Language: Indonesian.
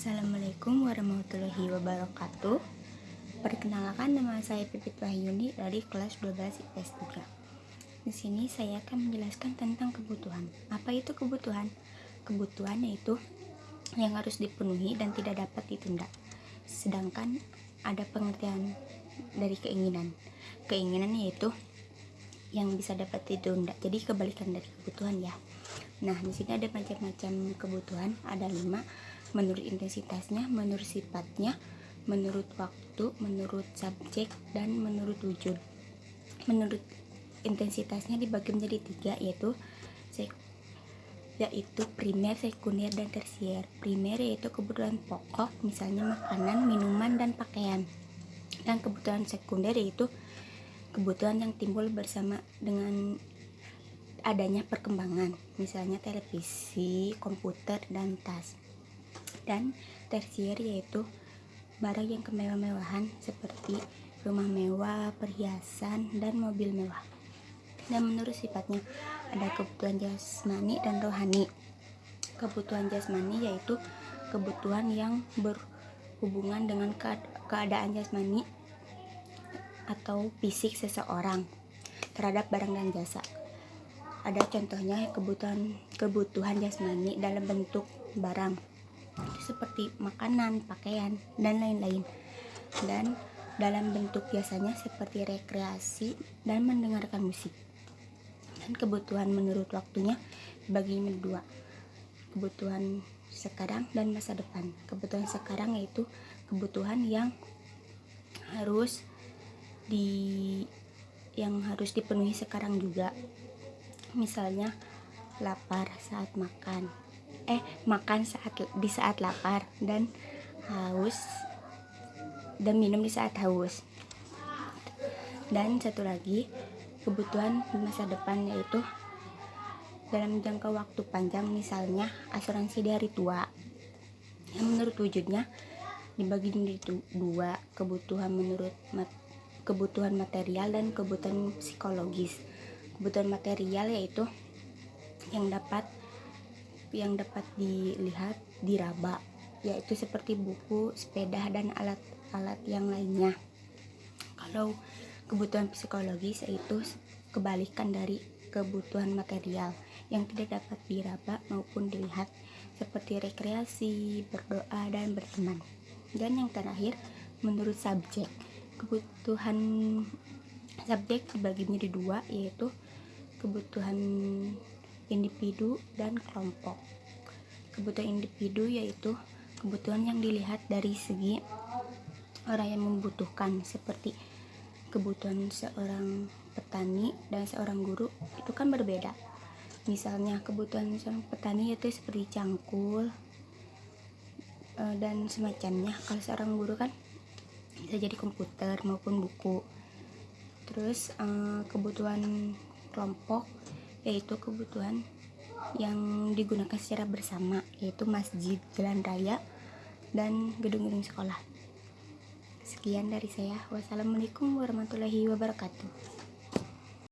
Assalamualaikum warahmatullahi wabarakatuh. Perkenalkan nama saya Pipit Wahyuni dari kelas 12 IPS 3 Di sini saya akan menjelaskan tentang kebutuhan. Apa itu kebutuhan? Kebutuhan yaitu yang harus dipenuhi dan tidak dapat ditunda. Sedangkan ada pengertian dari keinginan. Keinginan yaitu yang bisa dapat ditunda. Jadi kebalikan dari kebutuhan ya. Nah di sini ada macam-macam kebutuhan. Ada lima menurut intensitasnya, menurut sifatnya, menurut waktu, menurut subjek, dan menurut wujud. Menurut intensitasnya dibagi menjadi tiga yaitu yaitu primer, sekunder, dan tersier. Primer yaitu kebutuhan pokok, misalnya makanan, minuman, dan pakaian. Dan kebutuhan sekunder yaitu kebutuhan yang timbul bersama dengan adanya perkembangan, misalnya televisi, komputer, dan tas dan tersier yaitu barang yang kemewah-mewahan seperti rumah mewah, perhiasan, dan mobil mewah. Dan menurut sifatnya ada kebutuhan jasmani dan rohani. Kebutuhan jasmani yaitu kebutuhan yang berhubungan dengan keadaan jasmani atau fisik seseorang terhadap barang dan jasa. Ada contohnya kebutuhan kebutuhan jasmani dalam bentuk barang seperti makanan, pakaian, dan lain-lain. Dan dalam bentuk biasanya seperti rekreasi dan mendengarkan musik. Dan kebutuhan menurut waktunya bagi dua. Kebutuhan sekarang dan masa depan. Kebutuhan sekarang yaitu kebutuhan yang harus di yang harus dipenuhi sekarang juga. Misalnya lapar saat makan eh makan saat di saat lapar dan haus dan minum di saat haus. Dan satu lagi kebutuhan di masa depan yaitu dalam jangka waktu panjang misalnya asuransi di hari tua. Yang menurut wujudnya dibagi menjadi dua kebutuhan menurut mat, kebutuhan material dan kebutuhan psikologis. Kebutuhan material yaitu yang dapat yang dapat dilihat diraba yaitu seperti buku, sepeda dan alat-alat yang lainnya. Kalau kebutuhan psikologis yaitu kebalikan dari kebutuhan material yang tidak dapat diraba maupun dilihat seperti rekreasi, berdoa dan berteman. Dan yang terakhir menurut subjek kebutuhan subjek dibagi menjadi dua yaitu kebutuhan individu dan kelompok. Kebutuhan individu yaitu kebutuhan yang dilihat dari segi orang yang membutuhkan seperti kebutuhan seorang petani dan seorang guru itu kan berbeda. Misalnya kebutuhan seorang petani itu seperti cangkul e, dan semacamnya. Kalau seorang guru kan bisa jadi komputer maupun buku. Terus e, kebutuhan kelompok yaitu kebutuhan yang digunakan secara bersama yaitu masjid, jalan raya, dan gedung-gedung sekolah. Sekian dari saya. Wassalamualaikum warahmatullahi wabarakatuh.